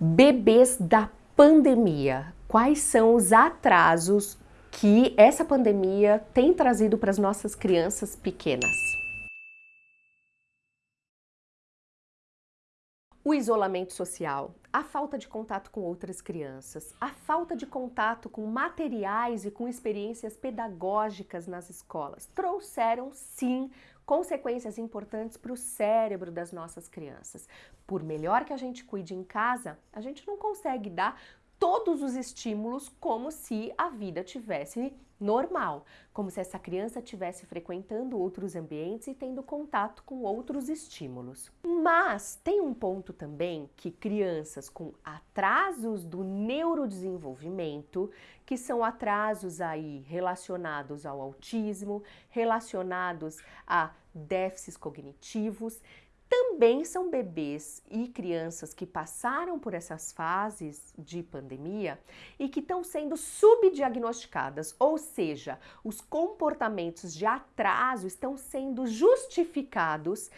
Bebês da pandemia. Quais são os atrasos que essa pandemia tem trazido para as nossas crianças pequenas? O isolamento social, a falta de contato com outras crianças, a falta de contato com materiais e com experiências pedagógicas nas escolas trouxeram sim consequências importantes para o cérebro das nossas crianças. Por melhor que a gente cuide em casa, a gente não consegue dar todos os estímulos como se a vida tivesse normal, como se essa criança estivesse frequentando outros ambientes e tendo contato com outros estímulos. Mas tem um ponto também que crianças com atrasos do neurodesenvolvimento, que são atrasos aí relacionados ao autismo, relacionados a déficits cognitivos, também são bebês e crianças que passaram por essas fases de pandemia e que estão sendo subdiagnosticadas, ou seja, os comportamentos de atraso estão sendo justificados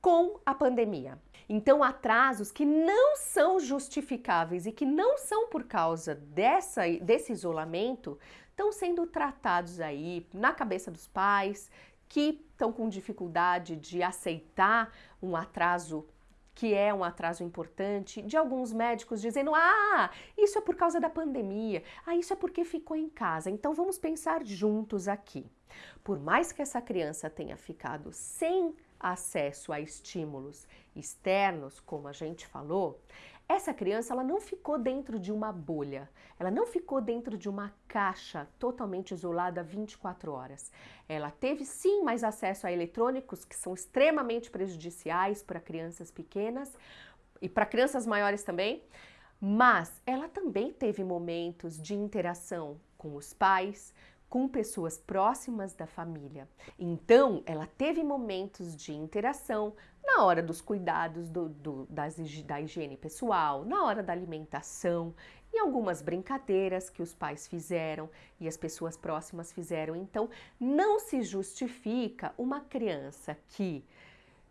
com a pandemia. Então, atrasos que não são justificáveis e que não são por causa dessa, desse isolamento estão sendo tratados aí na cabeça dos pais, que estão com dificuldade de aceitar um atraso que é um atraso importante, de alguns médicos dizendo: ah, isso é por causa da pandemia, ah, isso é porque ficou em casa. Então vamos pensar juntos aqui. Por mais que essa criança tenha ficado sem acesso a estímulos externos, como a gente falou, essa criança ela não ficou dentro de uma bolha, ela não ficou dentro de uma caixa totalmente isolada 24 horas. Ela teve sim mais acesso a eletrônicos que são extremamente prejudiciais para crianças pequenas e para crianças maiores também, mas ela também teve momentos de interação com os pais, com pessoas próximas da família. Então, ela teve momentos de interação na hora dos cuidados do, do, das, da higiene pessoal, na hora da alimentação, em algumas brincadeiras que os pais fizeram e as pessoas próximas fizeram. Então, não se justifica uma criança que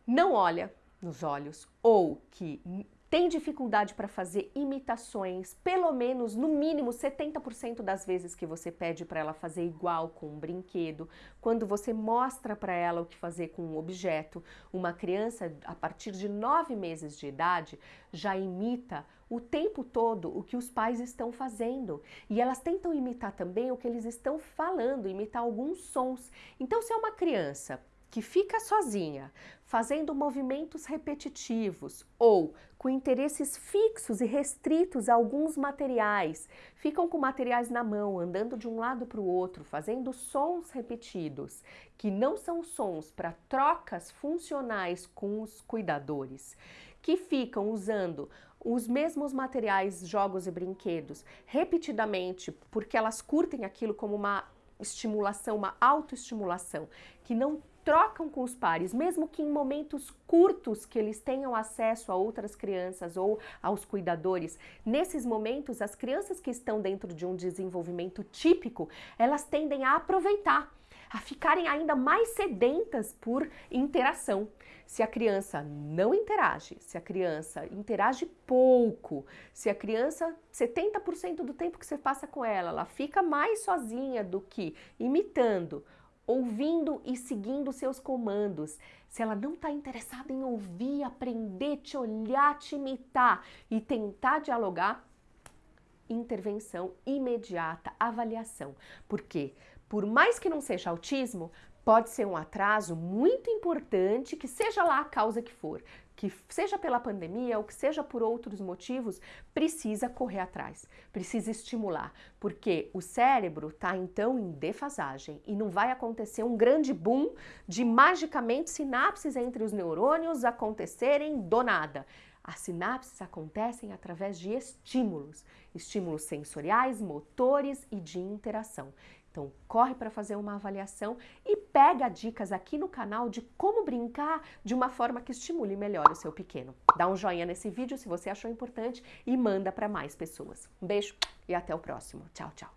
não olha nos olhos ou que tem dificuldade para fazer imitações, pelo menos no mínimo 70% das vezes que você pede para ela fazer igual com um brinquedo, quando você mostra para ela o que fazer com um objeto, uma criança a partir de 9 meses de idade já imita o tempo todo o que os pais estão fazendo e elas tentam imitar também o que eles estão falando, imitar alguns sons. Então, se é uma criança que fica sozinha, fazendo movimentos repetitivos ou com interesses fixos e restritos a alguns materiais, ficam com materiais na mão, andando de um lado para o outro, fazendo sons repetidos, que não são sons para trocas funcionais com os cuidadores, que ficam usando os mesmos materiais, jogos e brinquedos repetidamente, porque elas curtem aquilo como uma estimulação, uma autoestimulação, que não trocam com os pares, mesmo que em momentos curtos que eles tenham acesso a outras crianças ou aos cuidadores. Nesses momentos, as crianças que estão dentro de um desenvolvimento típico, elas tendem a aproveitar a ficarem ainda mais sedentas por interação. Se a criança não interage, se a criança interage pouco, se a criança, 70% do tempo que você passa com ela, ela fica mais sozinha do que imitando ouvindo e seguindo seus comandos. Se ela não está interessada em ouvir, aprender, te olhar, te imitar e tentar dialogar, intervenção imediata, avaliação. Por quê? Por mais que não seja autismo, pode ser um atraso muito importante, que seja lá a causa que for, que seja pela pandemia ou que seja por outros motivos, precisa correr atrás, precisa estimular, porque o cérebro está então em defasagem e não vai acontecer um grande boom de magicamente sinapses entre os neurônios acontecerem do nada. As sinapses acontecem através de estímulos, estímulos sensoriais, motores e de interação. Então, corre para fazer uma avaliação e pega dicas aqui no canal de como brincar de uma forma que estimule melhor o seu pequeno. Dá um joinha nesse vídeo se você achou importante e manda para mais pessoas. Um beijo e até o próximo. Tchau, tchau.